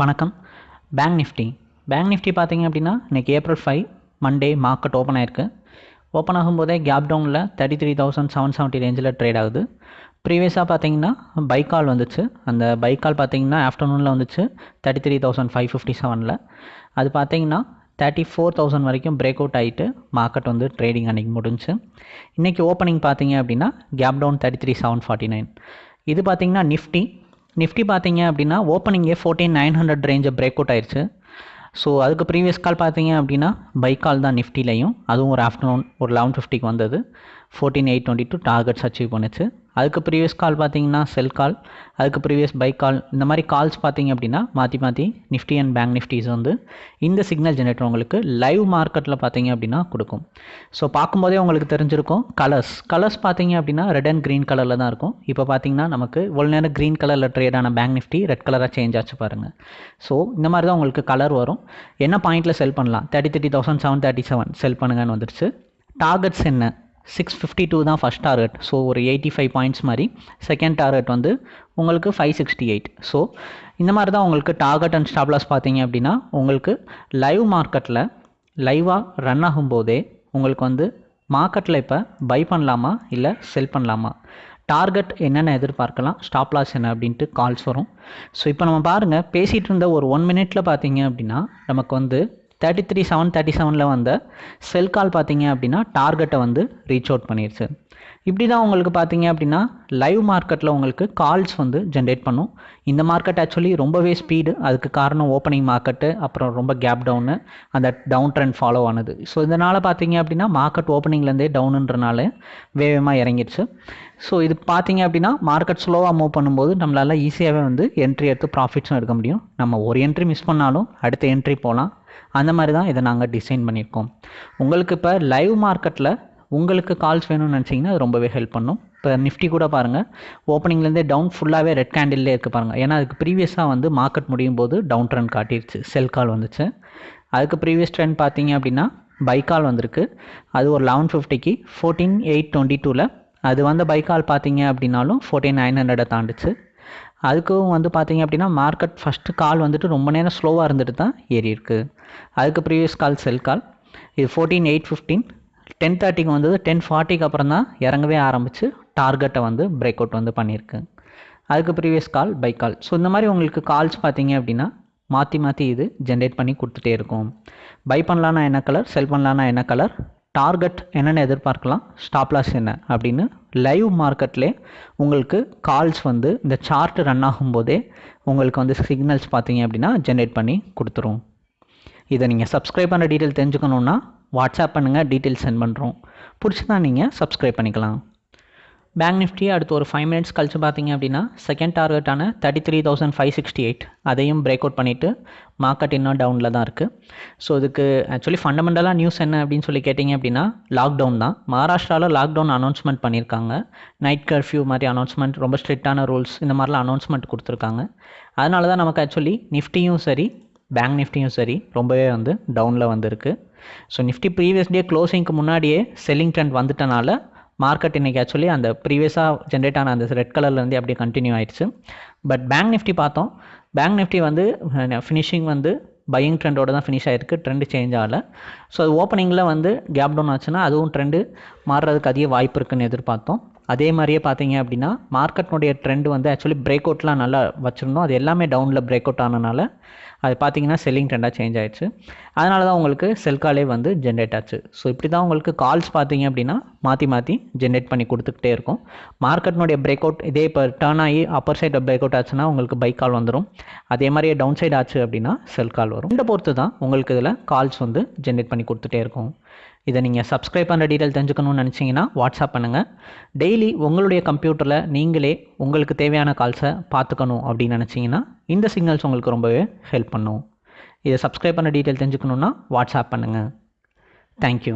வணக்கம். Bank Nifty bank Nifty பார்த்தீங்க அப்படின்னா இன்றைக்கி April five Monday market open ஆயிருக்கு. ஓப்பன் ஆகும்போதே கேப் டவுனில் thirty three thousand seven seventy ரேஞ்சில் ட்ரேட் ஆகுது. ப்ரீவியஸாக பார்த்தீங்கன்னா பைக்கால் வந்துச்சு. அந்த பைக்கால் பார்த்தீங்கன்னா ஆஃப்டர்நூனில் வந்துச்சு thirty three thousand five fifty செவனில் அது பார்த்தீங்கன்னா தேர்ட்டி ஃபோர் தௌசண்ட் வரைக்கும் பிரேக் அவுட் ஆகிட்டு மார்க்கெட் வந்து ட்ரேடிங் அன்றைக்கி முடிஞ்சு. இன்றைக்கி ஓப்பனிங் பார்த்தீங்க அப்படின்னா gap down thirty three seven forty nine இது பார்த்தீங்கன்னா நிஃப்டி நிஃப்டி பார்த்தீங்க அப்படின்னா ஓப்பனிங்கே ஃபோர்டீன் நைன் ஹண்ட்ரட் ரேஞ்சை பிரேக் அவுட் ஆயிடுச்சு ஸோ அதுக்கு ப்ரீவியஸ் கால் பார்த்தீங்க அப்படின்னா பைக் கால் தான் நிஃப்டிலையும் அதுவும் ஒரு ஆஃப்டர்நூன் ஒரு லெவன் ஃபிஃப்டிக்கு வந்தது. Fourteen eight twenty two targets achieve பண்ணுச்சு. அதுக்கு ப்ரீவியஸ் கால் பார்த்தீங்கன்னா செல் கால் அதுக்கு ப்ரீவியஸ் பைக் கால் இந்த மாதிரி கால்ஸ் பார்த்தீங்க அப்படின்னா மாற்றி மாற்றி நிஃப்டி அண்ட் பேங்க் நிஃப்டிஸ் வந்து இந்த சிக்னல் ஜெனரேட்டர் உங்களுக்கு லைவ் மார்க்கெட்டில் பார்த்தீங்க அப்படின்னா கொடுக்கும். ஸோ பார்க்கும்போதே உங்களுக்கு தெரிஞ்சிருக்கும் கலர்ஸ் கலர்ஸ் பார்த்தீங்க அப்படின்னா ரெட் அண்ட் க்ரீன் கலரில் தான் இருக்கும். இப்போ பார்த்தீங்கன்னா நமக்கு இவ்வளோ நேரம் க்ரீன் கலரில் ட்ரேடான பேங்க் நிஃப்டி ரெட் கலராக சேஞ்ச் ஆச்சு பாருங்கள் ஸோ இந்த மாதிரி தான் உங்களுக்கு கலர் வரும். என்ன பாயிண்ட்டில் செல் பண்ணலாம்? Thirty thirty thousand seven thirty seven sell பண்ணுங்கன்னு வந்துருச்சு. டார்கெட்ஸ் என்ன? சிக்ஸ் ஃபிஃப்டி டூ தான் ஃபஸ்ட் டார்கெட் ஸோ ஒரு எயிட்டி ஃபைவ் பாயிண்ட்ஸ் மாதிரி. செகண்ட் டார்கெட் வந்து உங்களுக்கு ஃபைவ் சிக்ஸ்டி எயிட் ஸோ இந்த மாதிரி தான் உங்களுக்கு டார்கெட் அண்ட் ஸ்டாப்லாஸ் பார்த்தீங்க அப்படின்னா உங்களுக்கு லைவ் மார்க்கெட்டில் லைவாக ரன் ஆகும்போதே உங்களுக்கு வந்து மார்க்கெட்டில் இப்போ பை பண்ணலாமா? இல்லை செல் பண்ணலாமா? டார்கெட் என்னென்ன எதிர்பார்க்கலாம். ஸ்டாப் லாஸ் என்ன அப்படின்ட்டு கால்ஸ் வரும். ஸோ இப்போ நம்ம பாருங்கள் பேசிகிட்டு இருந்த ஒரு ஒன் மினிட்ல பார்த்தீங்க அப்படின்னா நமக்கு வந்து தேர்ட்டி த்ரீ செவன் தேர்ட்டி செவனில் வந்த செல் கால் பார்த்தீங்க அப்படின்னா டார்கெட்டை வந்து ரீச் அவுட் பண்ணிடுச்சு இப்படி தான் உங்களுக்கு பார்த்தீங்க அப்படின்னா லைவ் மார்க்கெட்டில் உங்களுக்கு கால்ஸ் வந்து ஜென்ரேட் பண்ணும். இந்த மார்க்கெட் ஆக்சுவலி ரொம்பவே ஸ்பீடு அதுக்கு காரணம் ஓப்பனிங் மார்க்கெட்டு அப்புறம் ரொம்ப கேப் டவுனு அந்த டவுன் ட்ரெண்ட் ஃபாலோ ஆனது. ஸோ இதனால் பார்த்தீங்க அப்படின்னா மார்க்கெட் ஓப்பனிங்லேருந்தே டவுனுன்றனால வேகமாக இறங்கிடுச்சு. ஸோ இது பார்த்தீங்க அப்படின்னா மார்க்கெட் ஸ்லோவாக மூவ் பண்ணும்போது நம்மளால் ஈஸியாகவே வந்து என்ட்ரி எடுத்து ப்ராஃபிட்ஸும் எடுக்க முடியும். நம்ம ஒரு என்ட்ரி மிஸ் பண்ணாலும் அடுத்த என்ட்ரி போகலாம் அந்த மாதிரி தான் இதை நாங்கள் டிசைன் பண்ணியிருக்கோம். உங்களுக்கு இப்போ லைவ் மார்க்கெட்டில் உங்களுக்கு கால்ஸ் வேணும்னு நினச்சிங்கன்னா அது ரொம்பவே ஹெல்ப் பண்ணும். இப்போ நிஃப்டி கூட பாருங்கள் ஓப்பனிங்லேருந்தே டவுன் ஃபுல்லாகவே ரெட் கேண்டில்லே இருக்குது பாருங்கள் ஏன்னா அதுக்கு ப்ரீவியஸாக வந்து மார்க்கெட் முடியும் போது டவுன் ட்ரெண்ட் காட்டிடுச்சு செல் கால் வந்துச்சு. அதுக்கு ப்ரீவியஸ் ட்ரெண்ட் பார்த்தீங்க அப்படின்னா பைக்கால் வந்திருக்கு. அது ஒரு லெவன் ஃபிஃப்டிக்கு ஃபோர்டீன் எயிட் டுவெண்ட்டி டூவில் அது வந்த பைக்கால் பார்த்தீங்க அப்படின்னாலும் ஃபோர்டீன் நைன் ஹண்ட்ரடை தாண்டுச்சு. அதுக்கும் வந்து பார்த்தீங்க அப்படின்னா மார்க்கெட் ஃபஸ்ட்டு கால் வந்துட்டு ரொம்ப நேரம் ஸ்லோவாக இருந்துட்டு தான் ஏறி இருக்குது அதுக்கு ப்ரீவியஸ் கால் செல் கால் இது ஃபோர்டீன் எயிட் ஃபிஃப்டீன் டென் தேர்ட்டிக்கு வந்தது டென் ஃபார்ட்டிக்கு அப்புறம் தான் இறங்கவே ஆரம்பித்து டார்கெட்டை வந்து பிரேக் அவுட் வந்து பண்ணியிருக்கு. அதுக்கு previous call buy call so இந்த மாதிரி உங்களுக்கு கால்ஸ் பார்த்தீங்க அப்படின்னா மாற்றி மாற்றி இது ஜென்ரேட் பண்ணி கொடுத்துட்டே இருக்கும். பை பண்ணலான்னா என்ன கலர் செல் பண்ணலான்னா என்ன கலர் டார்கெட் என்னென்ன எதிர்பார்க்கலாம் ஸ்டாப்லாஸ் என்ன அப்படின்னு லைவ் மார்க்கெட்லேயே உங்களுக்கு கால்ஸ் வந்து இந்த சார்ட் ரன் ஆகும்போதே உங்களுக்கு வந்து சிக்னல்ஸ் பார்த்தீங்க அப்படின்னா ஜென்ரேட் பண்ணி கொடுத்துரும். இதை நீங்கள் சப்ஸ்கிரைப் பண்ணுற டீட்டெயில் தெரிஞ்சுக்கணுன்னா வாட்ஸ்அப் பண்ணுங்கள் டீட்டெயில்ஸ் சென்ட் பண்ணுறோம் பிடிச்சதா நீங்கள் சப்ஸ்கிரைப் பண்ணிக்கலாம். பேங்க் நிஃப்டி அடுத்து ஒரு ஃபைவ் மினிட்ஸ் கழிச்சு பார்த்தீங்க அப்படின்னா second டார்கெட்டான thirty three thousand five sixty eight அதையும் பிரேக் அவுட் பண்ணிவிட்டு மார்க்கெட் இன்னும் டவுனில் தான் இருக்குது ஸோ இதுக்கு ஆக்சுவலி ஃபண்டமெண்டலாக நியூஸ் என்ன அப்படின்னு சொல்லி கேட்டிங்க அப்படின்னா லாக்டவுன் தான். மகாராஷ்டிராவில் லாக்டவுன் அனௌன்ஸ்மெண்ட் பண்ணியிருக்காங்க நைட் கர்ஃப்யூ மாதிரி அனௌன்ஸ்மெண்ட் ரொம்ப ஸ்ட்ரிக்டான ரூல்ஸ் இந்த மாதிரிலாம் அனௌன்ஸ்மெண்ட் கொடுத்துருக்காங்க. அதனால தான் நமக்கு ஆக்சுவலி நிஃப்டியும் சரி பேங்க் நிஃப்டியும் சரி ரொம்பவே வந்து டவுனில் வந்திருக்கு. ஸோ நிஃப்டி ப்ரீவியஸ் டே க்ளோசிங்க்கு முன்னாடியே செல்லிங் ட்ரெண்ட் வந்துட்டனால மார்க்கெட் இன்றைக்கி ஆக்சுவலி அந்த ப்ரீவியஸாக ஜென்ரேட் ஆன அந்த ரெட் கலர்லேருந்து அப்படியே கண்டினியூ ஆயிடுச்சு. பட் பேங்க் நிஃப்டி பார்த்தோம். பேங்க் நிஃப்டி வந்து ஃபினிஷிங் வந்து பையிங் ட்ரெண்டோட தான் ஃபினிஷ் ஆகிருக்கு ட்ரெண்டு சேஞ்ச் ஆகலை. ஸோ அது ஓப்பனிங்கில் வந்து கேப் டவுன் ஆச்சுன்னா அதுவும் ட்ரெண்டு மாறுறதுக்கு அதிக வாய்ப்பு இருக்குன்னு எதிர்பார்த்தோம். அதே மாதிரியே பார்த்தீங்க அப்படின்னா மார்க்கெட்னுடைய ட்ரெண்ட் வந்து ஆக்சுவலி பிரேக் அவுட்லாம் நல்லா வச்சுருந்தோம். அது எல்லாமே டவுனில் பிரேக் அவுட் ஆனனால அது பார்த்தீங்கன்னா செல்லிங் ட்ரெண்டாக சேஞ்ச் ஆயிடுச்சு. அதனால தான் உங்களுக்கு செல் காலே வந்து ஜென்ரேட் ஆச்சு. ஸோ இப்படி தான் உங்களுக்கு கால்ஸ் பார்த்தீங்க அப்படின்னா மாற்றி மாற்றி ஜென்ரேட் பண்ணி கொடுத்துக்கிட்டே இருக்கும். மார்க்கெட்னுடைய பிரேக் அவுட் இதே இப்போ டேர்ன் ஆகி அப்பர் சைடு பிரேக் அவுட் ஆச்சுன்னா உங்களுக்கு பைக் கால் வந்துடும் அதே மாதிரியே டவுன் சைடு ஆச்சு அப்படின்னா செல் கால் வரும். இந்த பொறுத்து தான் உங்களுக்கு இதில் கால்ஸ் வந்து ஜென்ரேட் பண்ணி கொடுத்துட்டே இருக்கும். இதை நீங்கள் சப்ஸ்கிரைப் பண்ணுற டீட்டெயில் தெரிஞ்சுக்கணும்னு நினச்சிங்கன்னா வாட்ஸ்அப் பண்ணுங்கள் டெய்லி உங்களுடைய கம்ப்யூட்டரில் நீங்களே உங்களுக்கு தேவையான கால்ஸை பார்த்துக்கணும் அப்படின்னு நினச்சிங்கன்னா இந்த சிக்னல்ஸ் உங்களுக்கு ரொம்பவே ஹெல்ப் பண்ணும். இதை சப்ஸ்கிரைப் பண்ண டீட்டெயில் தெரிஞ்சுக்கணுன்னா வாட்ஸ்அப் பண்ணுங்கள் தேங்க்யூ